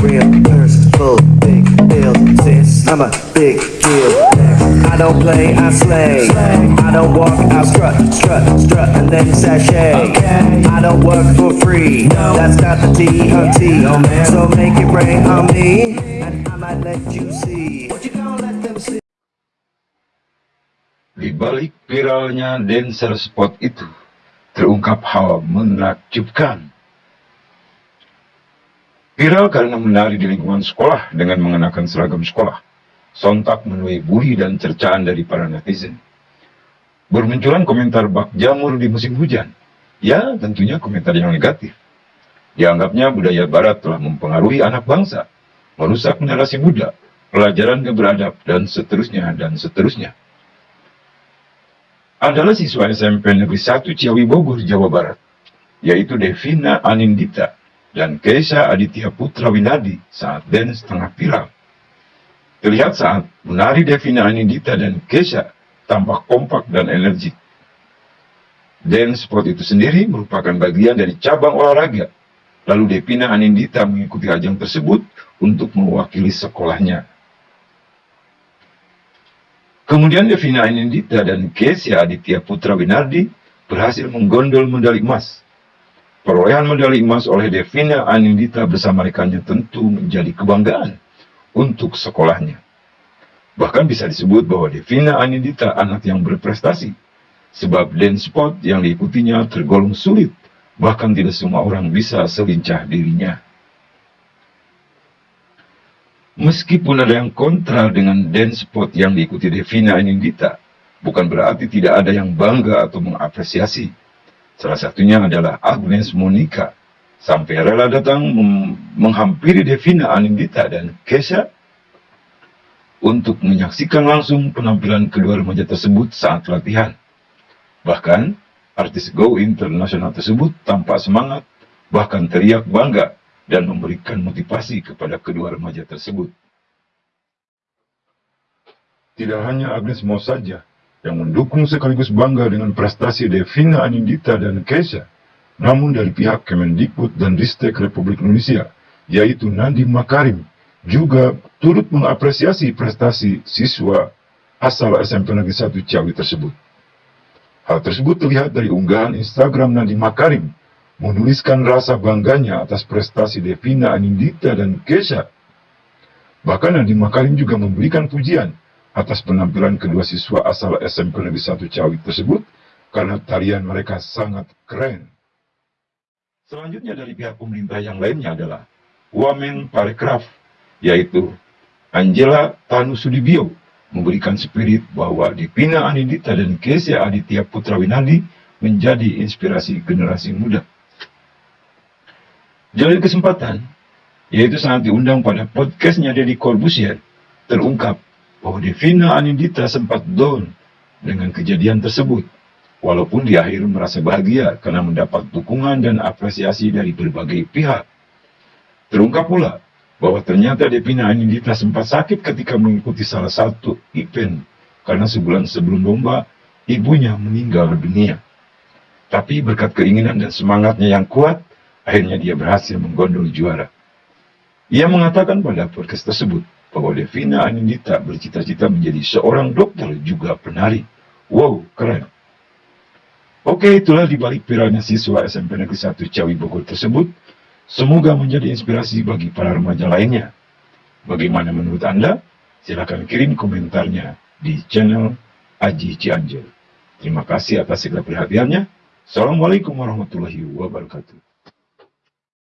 real full big deal. Sis, I'm a big deal. I don't play, I slay. I don't walk, I strut, strut, strut, and then sashay. I don't work for free. That's not the T of T. So make it rain on me, and I might let you see. What you gonna let them see? Di balik viralnya dancer spot itu, terungkap hal menakjubkan. Viral karena menari di lingkungan sekolah dengan mengenakan seragam sekolah. Sontak menuai bully dan cercaan dari para netizen. Bermunculan komentar bak jamur di musim hujan. Ya, tentunya komentar yang negatif. Dianggapnya budaya barat telah mempengaruhi anak bangsa, merusak generasi muda, pelajaran yang beradab, dan seterusnya, dan seterusnya adalah siswa SMP Negeri 1 Ciawi Bogor, Jawa Barat, yaitu Devina Anindita dan Keisha Aditya Putra Winadi saat dance tengah viral. Terlihat saat menari Devina Anindita dan Keisha tampak kompak dan energik. Dance spot itu sendiri merupakan bagian dari cabang olahraga. Lalu Devina Anindita mengikuti ajang tersebut untuk mewakili sekolahnya. Kemudian Devina Anindita dan Kesia Aditya Putra Winardi berhasil menggondol medali emas. Perolehan medali emas oleh Devina Anindita bersama rekannya tentu menjadi kebanggaan untuk sekolahnya. Bahkan bisa disebut bahwa Devina Anindita anak yang berprestasi, sebab dance spot yang diikutinya tergolong sulit, bahkan tidak semua orang bisa selincah dirinya. Meskipun ada yang kontra dengan dance spot yang diikuti Devina Anindita, bukan berarti tidak ada yang bangga atau mengapresiasi. Salah satunya adalah Agnes Monica, sampai rela datang menghampiri Devina Anindita dan Kesha untuk menyaksikan langsung penampilan kedua remaja tersebut saat latihan. Bahkan, artis Go Internasional tersebut tampak semangat, bahkan teriak bangga dan memberikan motivasi kepada kedua remaja tersebut. Tidak hanya Agnes Mo saja yang mendukung sekaligus bangga dengan prestasi Devina Anindita dan Keisha, namun dari pihak Kemendikbud dan Ristek Republik Indonesia, yaitu Nadiem Makarim, juga turut mengapresiasi prestasi siswa asal SMP Negeri 1 Ciawi tersebut. Hal tersebut terlihat dari unggahan Instagram Nadiem Makarim menuliskan rasa bangganya atas prestasi Devina Anindita dan Kesha. Bahkan Nadiem Makarim juga memberikan pujian atas penampilan kedua siswa asal SMP Negeri 1 Cawi tersebut karena tarian mereka sangat keren. Selanjutnya dari pihak pemerintah yang lainnya adalah Wamen Parekraf, yaitu Angela Tanu Sudibyo, memberikan spirit bahwa Devina Anindita dan Kesia Aditya Putra Winandi menjadi inspirasi generasi muda. Jalur kesempatan, yaitu saat diundang pada podcastnya Deddy Corbusier, terungkap bahwa Devina Anindita sempat down dengan kejadian tersebut, walaupun di akhir merasa bahagia karena mendapat dukungan dan apresiasi dari berbagai pihak. Terungkap pula bahwa ternyata Devina Anindita sempat sakit ketika mengikuti salah satu event karena sebulan sebelum lomba, ibunya meninggal dunia. Tapi berkat keinginan dan semangatnya yang kuat, Akhirnya dia berhasil menggondol juara. Ia mengatakan pada podcast tersebut bahwa Devina Anindita bercita-cita menjadi seorang dokter juga penari. Wow, keren. Oke, itulah dibalik viralnya siswa SMP Negeri 1 Cawi Bogor tersebut. Semoga menjadi inspirasi bagi para remaja lainnya. Bagaimana menurut Anda? Silahkan kirim komentarnya di channel Aji Cianjur. Terima kasih atas segala perhatiannya. Assalamualaikum warahmatullahi wabarakatuh.